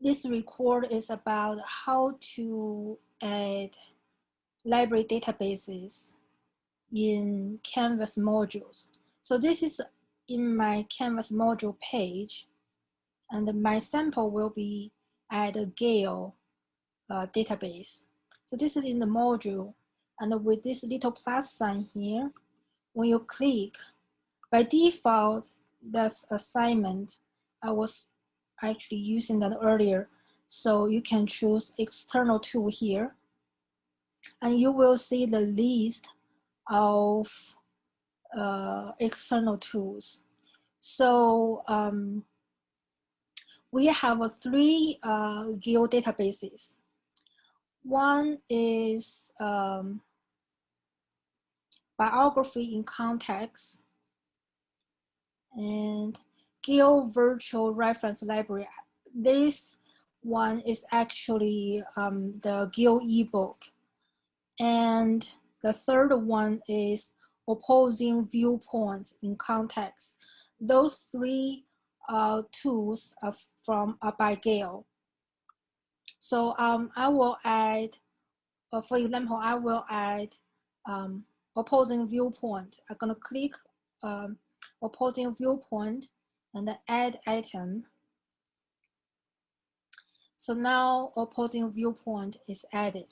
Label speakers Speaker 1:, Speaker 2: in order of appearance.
Speaker 1: this record is about how to add library databases in Canvas modules. So this is in my Canvas module page, and my sample will be at a Gale uh, database. So this is in the module, and with this little plus sign here, when you click, by default, that's assignment. I was actually using that earlier. So you can choose external tool here, and you will see the list of uh, external tools. So um, we have uh, three uh, Gale databases. One is um, biography in context and Gale Virtual Reference Library. This one is actually um, the Gale ebook. And the third one is opposing viewpoints in context. Those three uh, tools are from uh, by Gale. So um, I will add, uh, for example, I will add um, opposing viewpoint. I'm gonna click um, opposing viewpoint and add item. So now opposing viewpoint is added.